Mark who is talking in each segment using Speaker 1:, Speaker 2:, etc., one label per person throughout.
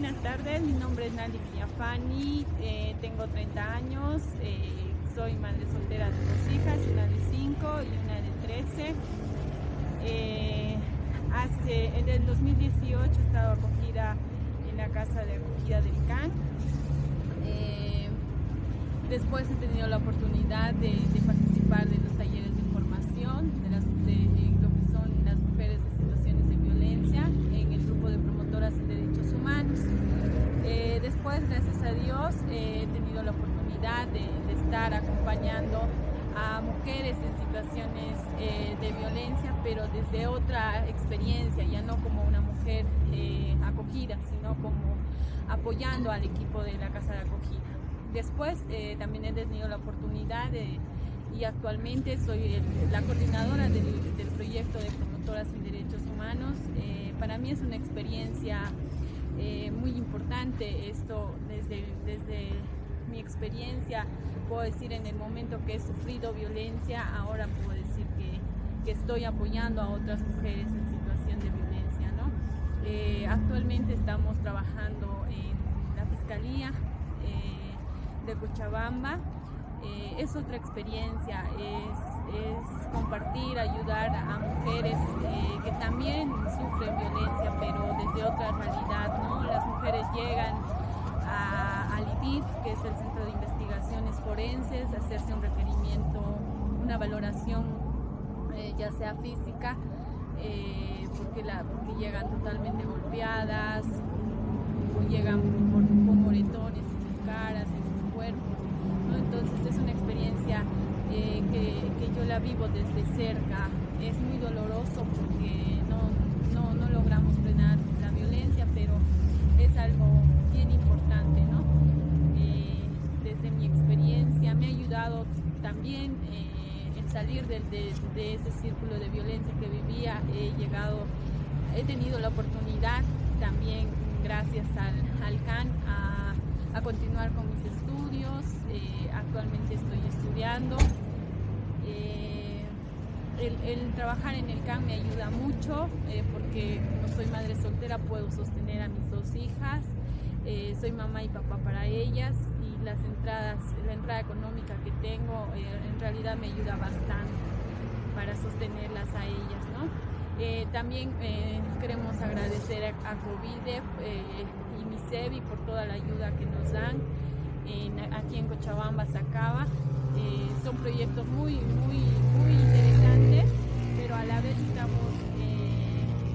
Speaker 1: buenas tardes, mi nombre es Nali Villafani, eh, tengo 30 años, eh, soy madre soltera de dos hijas, una de 5 y una de 13. Eh, hace, en el 2018 he estado acogida en la casa de acogida del CAN. después he tenido la oportunidad de, de participar de los talleres de formación de, las, gracias a Dios, he tenido la oportunidad de, de, estar acompañando a mujeres en situaciones eh, de violencia, pero desde otra experiencia, ya no como una mujer eh, acogida, sino como apoyando al equipo de la casa de acogida. Después eh, también he tenido la oportunidad de, y actualmente soy el, la coordinadora del, del, proyecto de promotoras en derechos humanos. Eh, para mí es una experiencia eh, muy importante esto desde, desde mi experiencia. Puedo decir en el momento que he sufrido violencia, ahora puedo decir que, que estoy apoyando a otras mujeres en situación de violencia. ¿no? Eh, actualmente estamos trabajando en la Fiscalía de Cochabamba eh, es otra experiencia, es, es, compartir, ayudar a mujeres eh, que también sufren violencia, pero desde otra realidad, ¿no? Las mujeres llegan a, al IDIF, que es el Centro de Investigaciones Forenses, hacerse un requerimiento, una valoración, eh, ya sea física, eh, porque, llegan totalmente golpeadas, o llegan con moretones en sus caras, en sus cuerpos. Entonces es una experiencia eh, que, yo la vivo desde cerca. Es muy doloroso porque no, logramos frenar la violencia, pero es algo bien importante. ¿no? Eh, desde mi experiencia me ha ayudado también eh, en salir de, de, ese círculo de violencia que vivía. He llegado, he tenido la oportunidad también gracias al, CAN a, continuar con mis estudios. Eh, actualmente estoy estudiando. Eh, el, el, trabajar en el CAN me ayuda mucho eh, porque como soy madre soltera puedo sostener a mis dos hijas. Soy mamá y papá para ellas las entradas, la entrada económica que tengo eh, en realidad me ayuda bastante para sostenerlas a ellas. ¿no? Eh, también eh, queremos agradecer a, a COVIDE eh, y MISEVI por toda la ayuda que nos dan en, aquí en Cochabamba, Sacaba. son proyectos muy, muy, muy interesantes, pero a la vez estamos,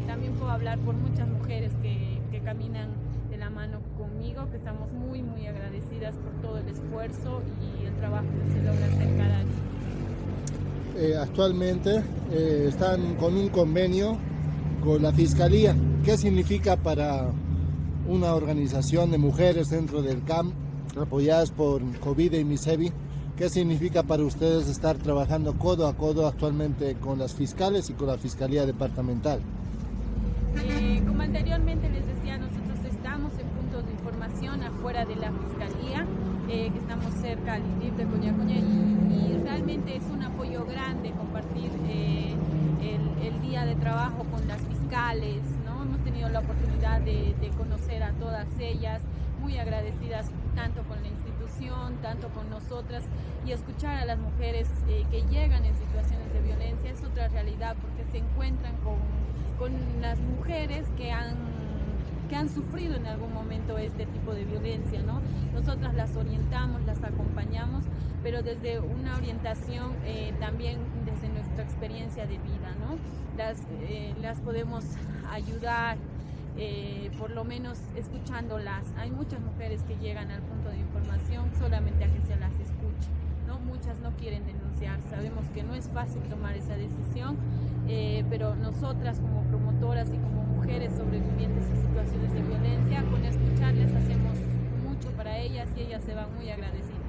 Speaker 1: también puedo hablar por muchas mujeres que, que caminan de la mano conmigo, que estamos muy agradecidas por todo el esfuerzo y el trabajo que se logra hacer cada día.
Speaker 2: Eh, actualmente eh, están con un convenio con la Fiscalía. ¿Qué significa para una organización de mujeres dentro del CAM, apoyadas por COVID y MISEVI? ¿Qué significa para ustedes estar trabajando codo a codo actualmente con las fiscales y con la Fiscalía Departamental?
Speaker 1: Eh, como anteriormente les decía, nosotros estamos en de información afuera de la Fiscalía, eh, que estamos cerca al IDIF de Coñacoña y, y, realmente es un apoyo grande compartir eh, el, el, día de trabajo con las fiscales, ¿no? Hemos tenido la oportunidad de, de conocer a todas ellas, muy agradecidas tanto con la institución, tanto con nosotras y escuchar a las mujeres eh, que llegan en situaciones de violencia es otra realidad porque se encuentran con, con las mujeres que han que han sufrido en algún momento este tipo de violencia, ¿no? Nosotras las orientamos, las acompañamos, pero desde una orientación eh, también desde nuestra experiencia de vida, ¿no? Las, eh, las podemos ayudar, eh, por lo menos escuchándolas. Hay muchas mujeres que llegan al punto de información solamente a que se las escuche. ¿no? Muchas no quieren denunciar. Sabemos que no es fácil tomar esa decisión, eh, pero nosotras como promotoras y como mujeres sobrevivientes y ellas se van muy agradecidas.